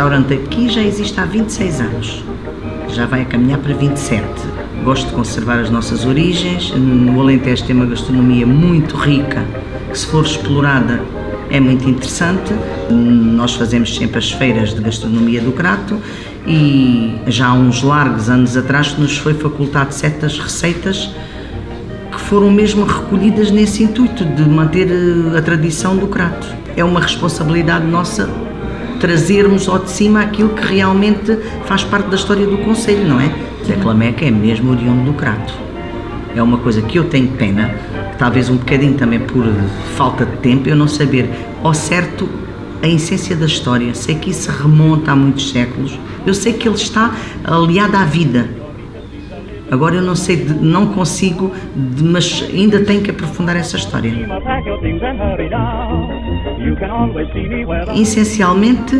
restaurante aqui já existe há 26 anos, já vai a caminhar para 27. Gosto de conservar as nossas origens, no Alentejo tem uma gastronomia muito rica, que se for explorada é muito interessante. Nós fazemos sempre as feiras de gastronomia do Crato e já há uns largos anos atrás nos foi facultado certas receitas que foram mesmo recolhidas nesse intuito de manter eh, a tradição do Crato. É uma responsabilidade nossa trazermos ao de cima aquilo que realmente faz parte da história do Conselho, não é? Zé Clameca é mesmo oriundo do Crato. É uma coisa que eu tenho pena, talvez um bocadinho também por falta de tempo, eu não saber ao certo a essência da história. Sei que isso remonta a muitos séculos. Eu sei que ele está aliado à vida. Agora eu não sei, não consigo, mas ainda tenho que aprofundar essa história. Essencialmente,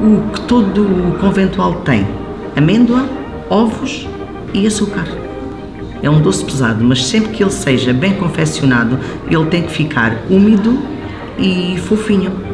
o que todo o conventual tem: amêndoa, ovos e açúcar. É um doce pesado, mas sempre que ele seja bem confeccionado, ele tem que ficar úmido e fofinho.